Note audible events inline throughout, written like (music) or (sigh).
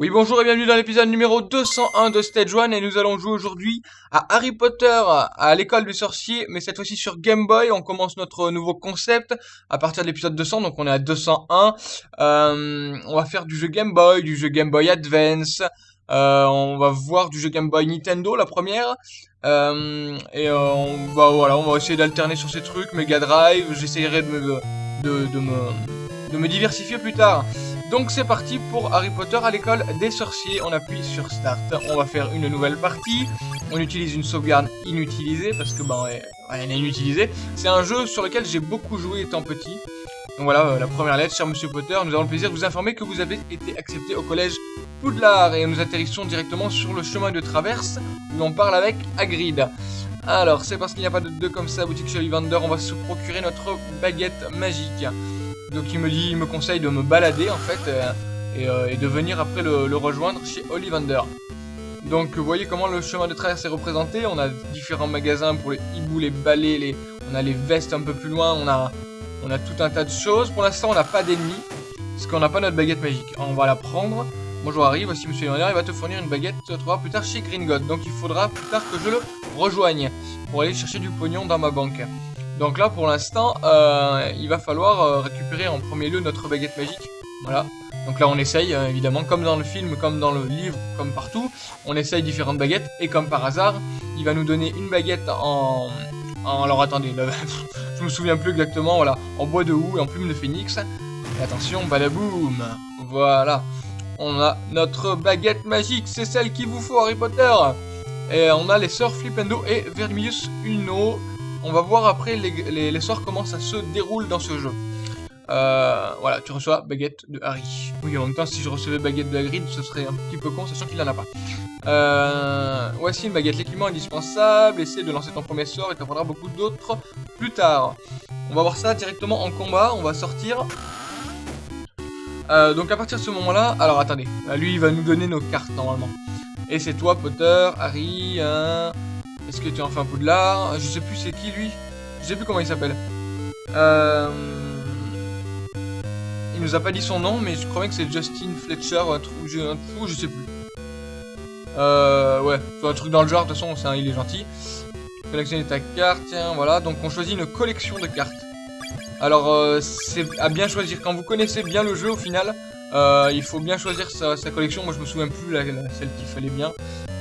Oui bonjour et bienvenue dans l'épisode numéro 201 de Stage 1 et nous allons jouer aujourd'hui à Harry Potter à l'école des sorciers mais cette fois-ci sur Game Boy. On commence notre nouveau concept à partir de l'épisode 200 donc on est à 201. Euh, on va faire du jeu Game Boy, du jeu Game Boy Advance. Euh, on va voir du jeu Game Boy Nintendo la première. Euh, et euh, on va voilà, on va essayer d'alterner sur ces trucs, Mega Drive, j'essaierai de me, de, de, me, de me diversifier plus tard. Donc c'est parti pour Harry Potter à l'école des sorciers. On appuie sur Start. On va faire une nouvelle partie. On utilise une sauvegarde inutilisée parce que ben elle est inutilisée. C'est un jeu sur lequel j'ai beaucoup joué étant petit. Donc voilà, euh, la première lettre, cher Monsieur Potter, nous avons le plaisir de vous informer que vous avez été accepté au collège Poudlard et nous atterrissons directement sur le chemin de traverse où l'on parle avec Hagrid. Alors, c'est parce qu'il n'y a pas de deux comme ça, boutique chez Ollivander, on va se procurer notre baguette magique. Donc il me dit, il me conseille de me balader en fait euh, euh, et, de venir après le, rejoindre chez Ollivander. Donc vous voyez comment le chemin de traverse est représenté. On a différents magasins pour les hiboux, les balais, on a les vestes un peu plus loin, on a, tout un tas de choses. Pour l'instant on n'a pas d'ennemis parce qu'on n'a pas notre baguette magique. On va la prendre. Bonjour Harry, voici Monsieur Ollivander, il va te fournir une baguette, tu vas plus tard chez Gringotts. Donc il faudra plus tard que je le rejoigne pour aller chercher du pognon dans ma banque. Donc là, pour l'instant, euh, il va falloir euh, récupérer en premier lieu notre baguette magique. Voilà. Donc là, on essaye, euh, évidemment, comme dans le film, comme dans le livre, comme partout, on essaye différentes baguettes. Et comme par hasard, il va nous donner une baguette en... alors attendez, (laughs) je me souviens plus exactement, voilà. En bois de houx et en plume de phénix. Et attention, balaboum Voilà. On a notre baguette magique, c'est celle qu'il vous faut, Harry Potter Et on a les sœurs Flipendo et Vermilius Uno on va voir après les, sorts comment ça se déroule dans ce jeu. Euh, voilà, tu reçois baguette de Harry. Oui, en même temps, si je recevais baguette de Hagrid, ce serait un petit peu con, sachant qu'il n'en a pas. Euh, voici une baguette, l'équipement indispensable. Essaye de lancer ton premier sort et t'en prendras beaucoup d'autres plus tard. On va voir ça directement en combat. On va sortir. Euh, donc à partir de ce moment-là, alors attendez, lui il va nous donner nos cartes normalement. Et c'est toi Potter, Harry, hein, est-ce que tu en fais un Poudlard? Je sais plus c'est qui lui? Je sais plus comment il s'appelle. Euh... Il nous a pas dit son nom, mais je crois que c'est Justin Fletcher, un truc, un truc, je sais plus. Euh, ouais, un truc dans le genre, de toute façon, il est gentil. Collectionner ta carte, tiens, voilà. Donc on choisit une collection de cartes. Alors, euh, c'est à bien choisir. Quand vous connaissez bien le jeu, au final, euh, il faut bien choisir sa, collection. Moi, je me souviens plus la, celle qu'il fallait bien.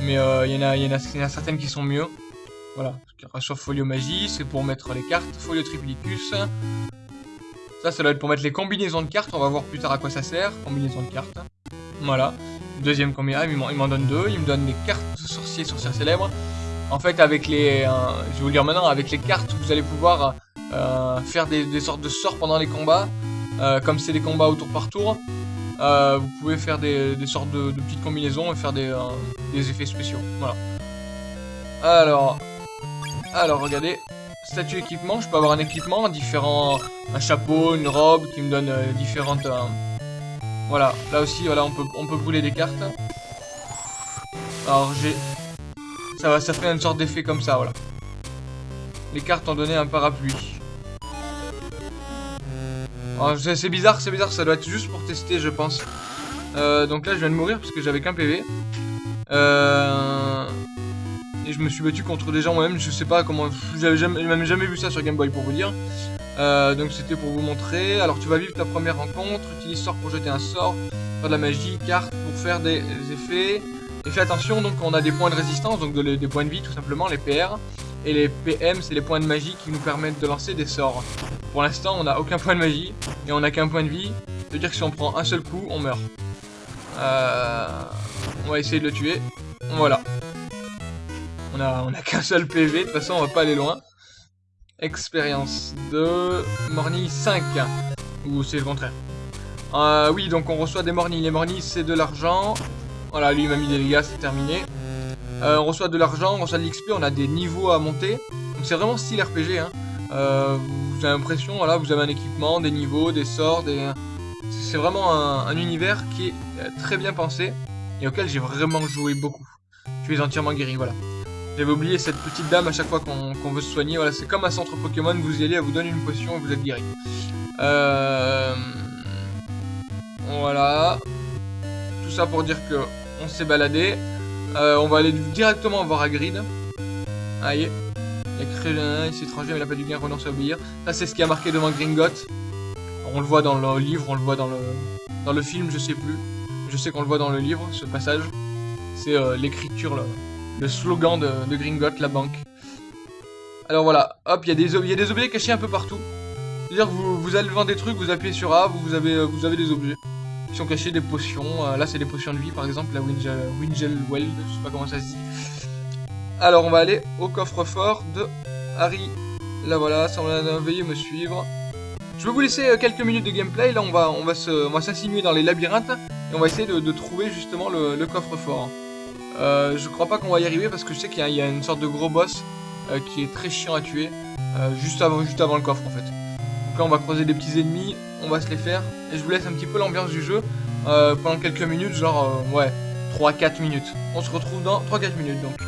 Mais euh, il y, en a, y, en a certaines qui sont mieux. Voilà. Sur folio magie, c'est pour mettre les cartes. Folio triplicus. Ça, ça doit être pour mettre les combinaisons de cartes. On va voir plus tard à quoi ça sert. Combinaison de cartes. Voilà. Deuxième combinaison. Ah, il m'en donne deux. Il me donne les cartes sorciers, sorcières célèbres. En fait, avec les... Euh, je vais vous dire maintenant. Avec les cartes, vous allez pouvoir faire des, sortes de sorts pendant les combats. comme c'est des combats au tour par tour. Euh, vous pouvez faire des, sortes de, petites combinaisons et faire des, euh, des, effets spéciaux. Voilà. Alors, alors regardez, statut équipement, je peux avoir un équipement différent, un chapeau, une robe qui me donne euh, différentes... voilà, là aussi, voilà, on peut, on peut brûler des cartes. Alors j'ai... Ça, va, ça fait une sorte d'effet comme ça, voilà. Les cartes ont donné un parapluie. Oh, c'est bizarre, c'est bizarre, ça doit être juste pour tester, je pense. Euh, donc là, je viens de mourir parce que j'avais qu'un PV. Euh, et je me suis battu contre des gens moi-même, je sais pas comment... J'avais jamais, même jamais vu ça sur Game Boy pour vous dire. Euh, donc c'était pour vous montrer. Alors tu vas vivre ta première rencontre, utilise sort pour jeter un sort, faire de la magie, carte pour faire des effets. Et fais attention, donc on a des points de résistance, donc des points de vie tout simplement, les PR. Et les PM, c'est les points de magie qui nous permettent de lancer des sorts. Pour l'instant, on n'a aucun point de magie et on n'a qu'un point de vie. C'est-à-dire que si on prend un seul coup, on meurt. Euh, on va essayer de le tuer. Voilà. On a, on a qu'un seul PV, de toute façon, on va pas aller loin. Expérience de Morny 5. Ou c'est le contraire. Euh, oui, donc on reçoit des Morny. Les Morny, c'est de l'argent. Voilà, lui, il m'a mis des dégâts, c'est terminé. Euh, on reçoit de l'argent, on reçoit de l'XP, on a des niveaux à monter. Donc c'est vraiment style RPG. Vous avez l'impression, voilà, vous avez un équipement, des niveaux, des sorts, des... C'est vraiment un, univers qui est euh, très bien pensé et auquel j'ai vraiment joué beaucoup. Tu es entièrement guéri, voilà. J'avais oublié cette petite dame à chaque fois qu'on veut se soigner. Voilà, c'est comme un centre Pokémon, vous y allez, elle vous donne une potion et vous êtes guéri. Euh... Voilà tout ça pour dire que on s'est baladé. Euh, on va aller directement voir Hagrid. Aïe. Il a créé il s'est étranger, mais il a pas du gain, renonce à obéir. Ça, c'est ce qui a marqué devant Gringotts. On le voit dans le livre, on le voit dans le, dans le film, je sais plus. Je sais qu'on le voit dans le livre, ce passage. C'est euh, l'écriture, le slogan de, de la banque. Alors voilà, hop, il y, a des, objets cachés un peu partout. C'est-à-dire que vous, allez vendre des trucs, vous appuyez sur A, vous, euh, vous avez des objets. Sont cachés, des potions. Euh, là, c'est des potions de vie, par exemple, la Wingel, je sais pas comment ça se dit. Alors, on va aller au coffre-fort de Harry. Là, voilà, va veuillez me suivre. Je vais vous laisser euh, quelques minutes de gameplay. Là, on va, on va s'insinuer dans les labyrinthes et on va essayer de, trouver justement le, coffre-fort. Euh, je crois pas qu'on va y arriver parce que je sais qu'il y, a une sorte de gros boss qui est très chiant à tuer juste, avant, juste avant le coffre en fait. On va croiser des petits ennemis, on va se les faire et je vous laisse un petit peu l'ambiance du jeu pendant quelques minutes, genre ouais, 3-4 minutes. On se retrouve dans 3-4 minutes donc.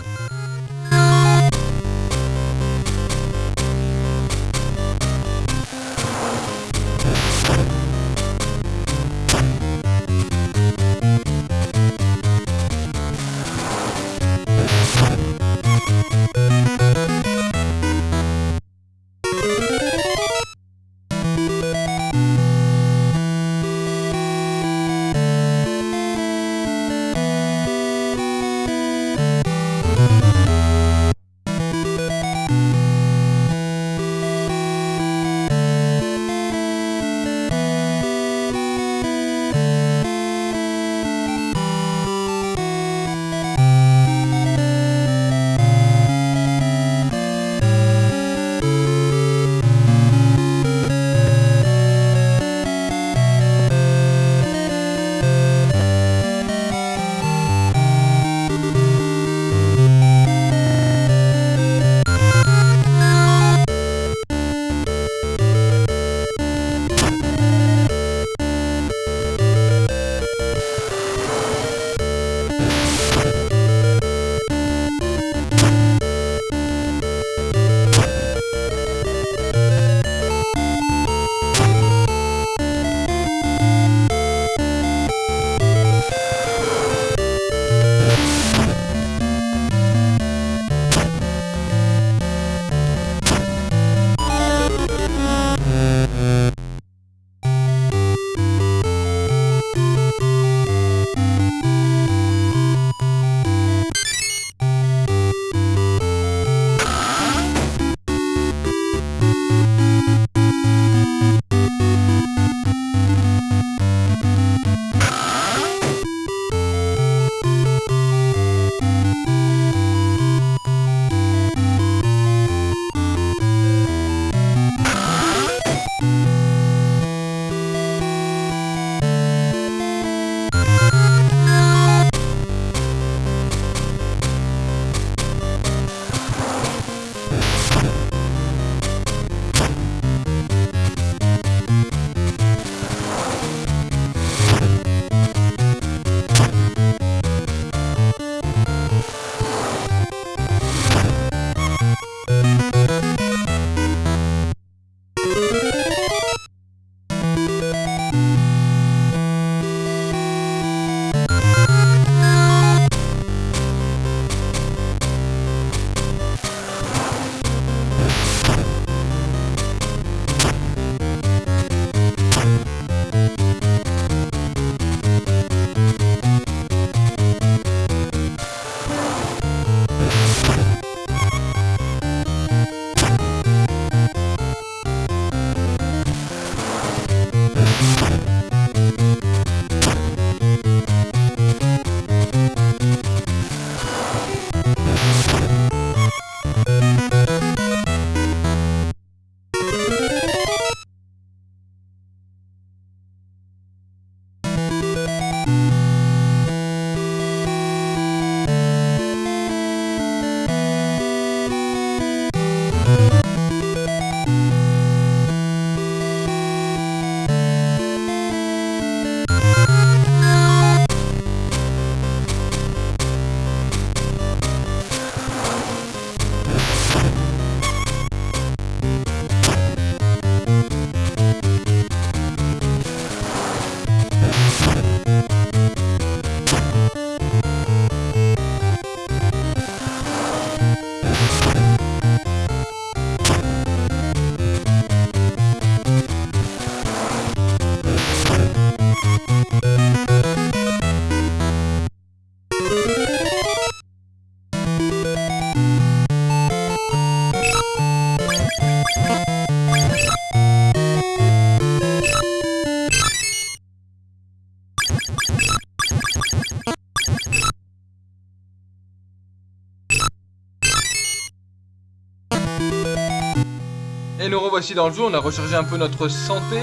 Nous revoici dans le jeu, on a rechargé un peu notre santé.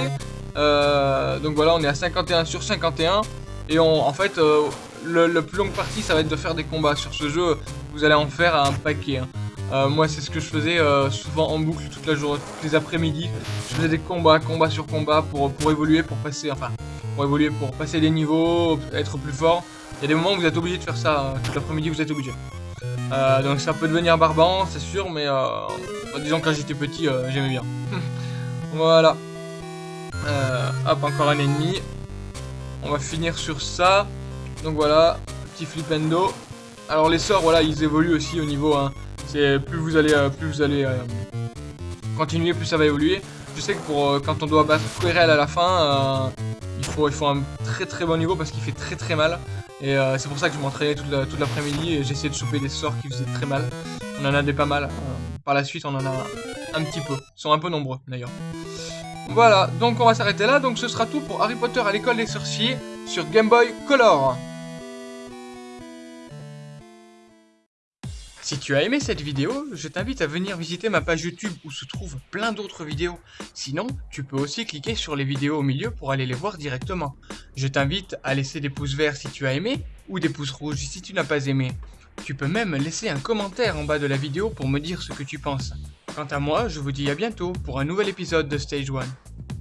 Euh, donc voilà, on est à 51 sur 51. Et on, en fait, euh, le, plus longue partie, ça va être de faire des combats. Sur ce jeu, vous allez en faire un paquet. Hein. Euh, moi, c'est ce que je faisais souvent en boucle toute la journée, tous les après-midi. Je faisais des combats, combat sur combat pour, pour évoluer, pour passer, enfin, pour évoluer, pour passer des niveaux, être plus fort. Il y a des moments où vous êtes obligé de faire ça, hein. tout l'après-midi vous êtes obligé. Donc ça peut devenir barbant, c'est sûr, mais disons quand j'étais petit, j'aimais bien. (laughs) voilà. Euh, hop, encore un ennemi. On va finir sur ça. Donc voilà, petit flipendo. Alors les sorts, voilà, ils évoluent aussi au niveau. Hein. C'est plus vous allez, euh, plus vous allez euh, continuer, plus ça va évoluer. Je sais que pour quand on doit battre Querelle à la fin, il faut un très très bon niveau parce qu'il fait très très mal. Et c'est pour ça que je m'entraînais toute l'après-midi et j'essayais de choper des sorts qui faisaient très mal. On en a des pas mal. par la suite, on en a un petit peu. Ils sont un peu nombreux d'ailleurs. Voilà, donc on va s'arrêter là. Donc ce sera tout pour Harry Potter à l'école des sorciers sur Game Boy Color. Si tu as aimé cette vidéo, je t'invite à venir visiter ma page YouTube où se trouvent plein d'autres vidéos. Sinon, tu peux aussi cliquer sur les vidéos au milieu pour aller les voir directement. Je t'invite à laisser des pouces verts si tu as aimé ou des pouces rouges si tu n'as pas aimé. Tu peux même laisser un commentaire en bas de la vidéo pour me dire ce que tu penses. Quant à moi, je vous dis à bientôt pour un nouvel épisode de Stage 1.